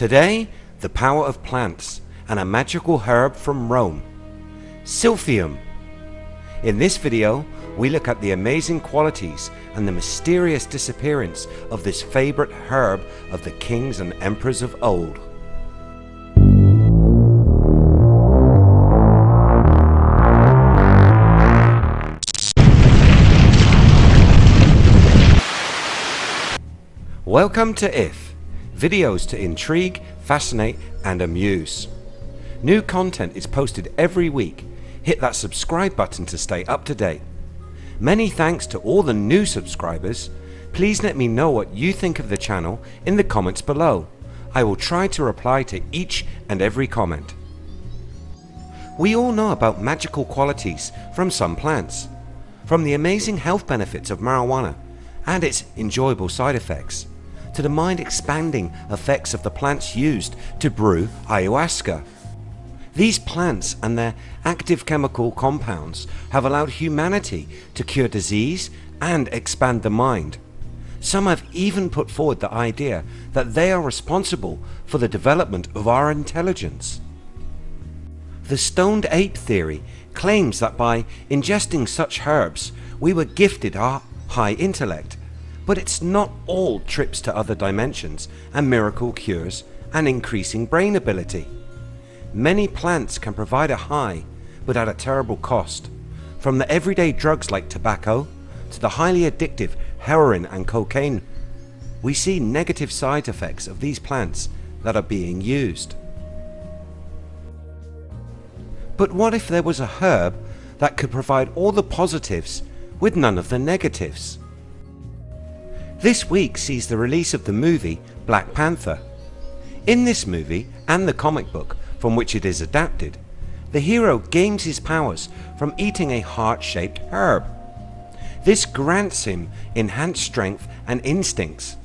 Today, the power of plants and a magical herb from Rome, Silphium. In this video, we look at the amazing qualities and the mysterious disappearance of this favorite herb of the kings and emperors of old. Welcome to IF, videos to intrigue, fascinate and amuse. New content is posted every week. Hit that subscribe button to stay up to date. Many thanks to all the new subscribers. Please let me know what you think of the channel in the comments below. I will try to reply to each and every comment. We all know about magical qualities from some plants, from the amazing health benefits of marijuana and its enjoyable side effects, to the mind expanding effects of the plants used to brew ayahuasca. These plants and their active chemical compounds have allowed humanity to cure disease and expand the mind. Some have even put forward the idea that they are responsible for the development of our intelligence. The stoned ape theory claims that by ingesting such herbs we were gifted our high intellect but it's not all trips to other dimensions and miracle cures and increasing brain ability. Many plants can provide a high but at a terrible cost. From the everyday drugs like tobacco to the highly addictive heroin and cocaine we see negative side effects of these plants that are being used. But what if there was a herb that could provide all the positives with none of the negatives? This week sees the release of the movie Black Panther. In this movie and the comic book from which it is adapted, the hero gains his powers from eating a heart-shaped herb. This grants him enhanced strength and instincts,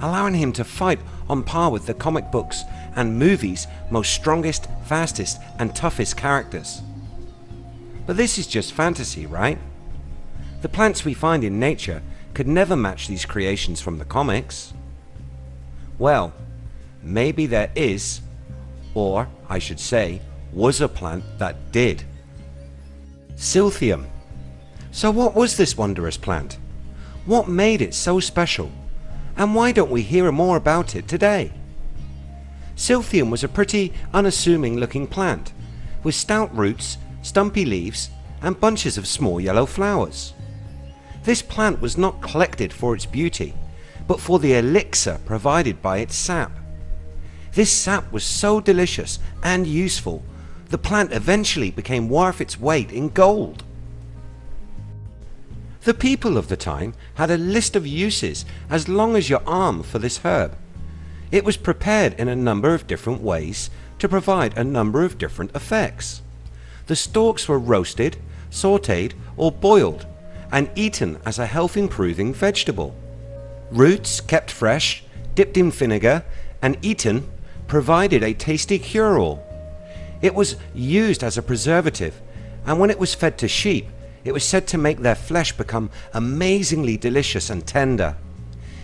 allowing him to fight on par with the comic books and movies most strongest, fastest and toughest characters. But this is just fantasy, right? The plants we find in nature could never match these creations from the comics. Well, maybe there is, or I should say, was a plant that did. Silphium. So what was this wondrous plant? What made it so special? And why don't we hear more about it today? Silphium was a pretty unassuming looking plant with stout roots, stumpy leaves and bunches of small yellow flowers. This plant was not collected for its beauty but for the elixir provided by its sap. This sap was so delicious and useful the plant eventually became worth its weight in gold. The people of the time had a list of uses as long as your arm for this herb. It was prepared in a number of different ways to provide a number of different effects. The stalks were roasted, sauteed or boiled and eaten as a health improving vegetable. Roots kept fresh, dipped in vinegar and eaten provided a tasty cure-all. It was used as a preservative and when it was fed to sheep it was said to make their flesh become amazingly delicious and tender.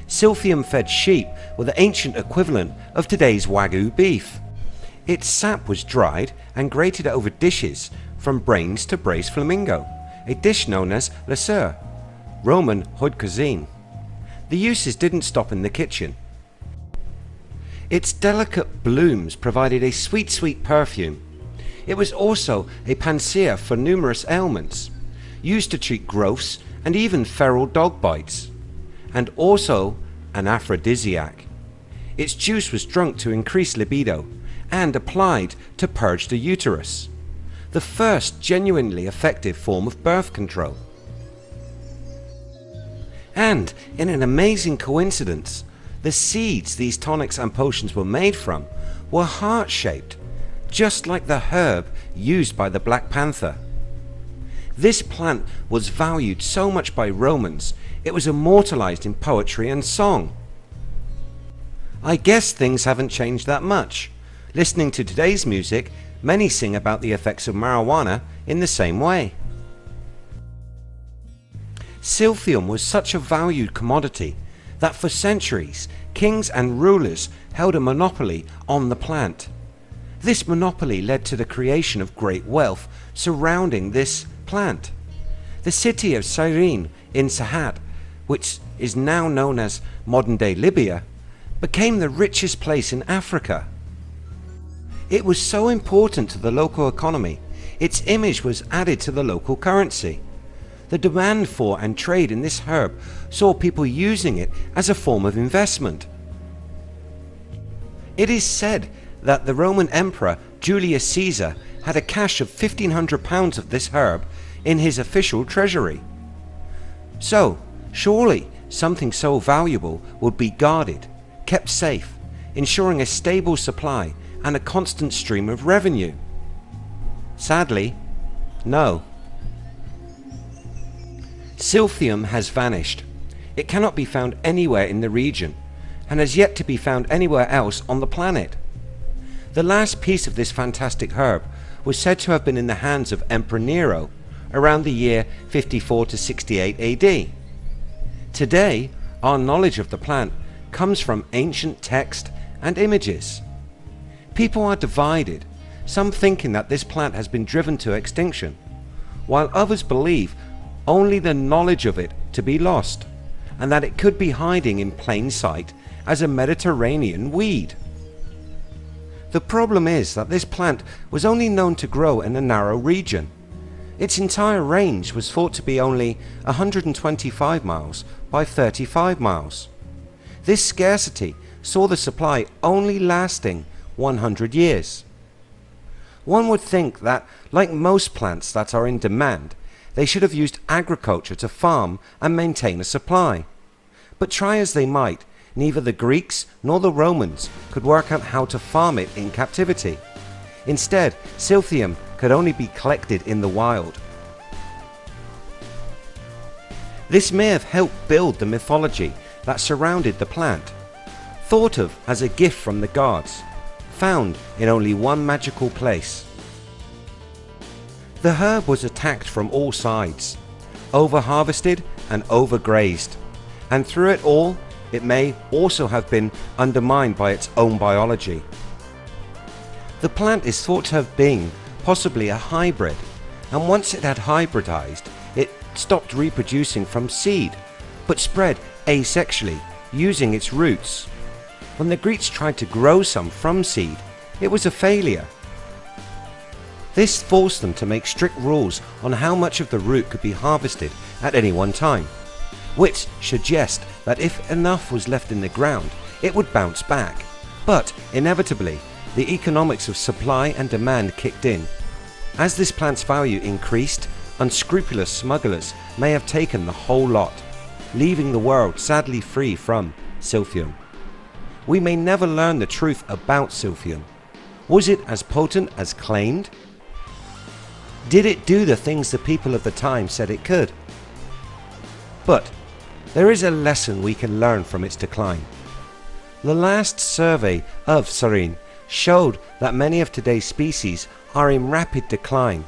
Silphium fed sheep were the ancient equivalent of today's Wagyu beef. Its sap was dried and grated over dishes from brains to braised flamingo a dish known as le Roman haute cuisine. The uses didn't stop in the kitchen. Its delicate blooms provided a sweet sweet perfume. It was also a panacea for numerous ailments, used to treat growths and even feral dog bites, and also an aphrodisiac. Its juice was drunk to increase libido and applied to purge the uterus the first genuinely effective form of birth control. And in an amazing coincidence the seeds these tonics and potions were made from were heart shaped just like the herb used by the Black Panther. This plant was valued so much by Romans it was immortalized in poetry and song. I guess things haven't changed that much. Listening to today's music many sing about the effects of marijuana in the same way. Silphium was such a valued commodity that for centuries kings and rulers held a monopoly on the plant. This monopoly led to the creation of great wealth surrounding this plant. The city of Cyrene in Sahat, which is now known as modern day Libya, became the richest place in Africa. It was so important to the local economy, its image was added to the local currency. The demand for and trade in this herb saw people using it as a form of investment. It is said that the Roman Emperor Julius Caesar had a cache of 1500 pounds of this herb in his official treasury. So surely something so valuable would be guarded, kept safe, ensuring a stable supply and a constant stream of revenue. Sadly, no. Silphium has vanished. It cannot be found anywhere in the region and has yet to be found anywhere else on the planet. The last piece of this fantastic herb was said to have been in the hands of Emperor Nero around the year 54 to 68 AD. Today our knowledge of the plant comes from ancient text and images. People are divided, some thinking that this plant has been driven to extinction, while others believe only the knowledge of it to be lost and that it could be hiding in plain sight as a Mediterranean weed. The problem is that this plant was only known to grow in a narrow region. Its entire range was thought to be only 125 miles by 35 miles. This scarcity saw the supply only lasting 100 years. One would think that like most plants that are in demand they should have used agriculture to farm and maintain a supply. But try as they might neither the Greeks nor the Romans could work out how to farm it in captivity. Instead silphium could only be collected in the wild. This may have helped build the mythology that surrounded the plant. Thought of as a gift from the gods, found in only one magical place. The herb was attacked from all sides, over harvested and overgrazed and through it all it may also have been undermined by its own biology. The plant is thought to have been possibly a hybrid and once it had hybridized it stopped reproducing from seed but spread asexually using its roots. When the Greeks tried to grow some from seed it was a failure. This forced them to make strict rules on how much of the root could be harvested at any one time which suggests that if enough was left in the ground it would bounce back. But inevitably the economics of supply and demand kicked in. As this plant's value increased unscrupulous smugglers may have taken the whole lot leaving the world sadly free from silphium. We may never learn the truth about silphium. Was it as potent as claimed? Did it do the things the people of the time said it could? But there is a lesson we can learn from its decline. The last survey of Cyrene showed that many of today's species are in rapid decline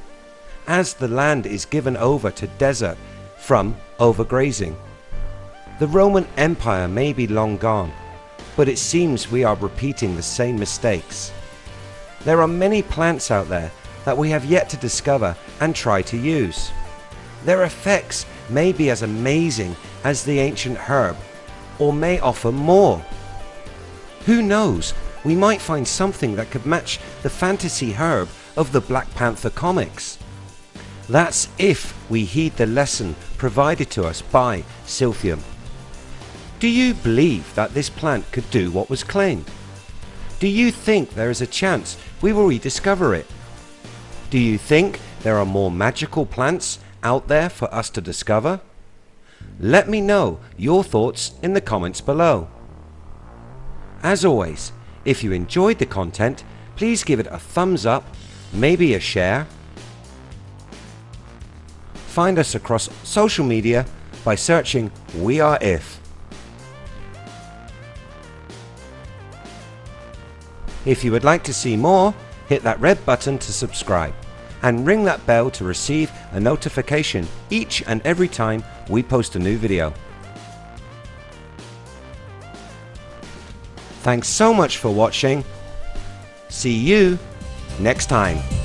as the land is given over to desert from overgrazing. The Roman Empire may be long gone but it seems we are repeating the same mistakes. There are many plants out there that we have yet to discover and try to use. Their effects may be as amazing as the ancient herb or may offer more. Who knows we might find something that could match the fantasy herb of the Black Panther comics. That's if we heed the lesson provided to us by Silphium. Do you believe that this plant could do what was claimed? Do you think there is a chance we will rediscover it? Do you think there are more magical plants out there for us to discover? Let me know your thoughts in the comments below. As always, if you enjoyed the content, please give it a thumbs up, maybe a share. Find us across social media by searching We Are If. If you would like to see more, hit that red button to subscribe and ring that bell to receive a notification each and every time we post a new video. Thanks so much for watching. See you next time.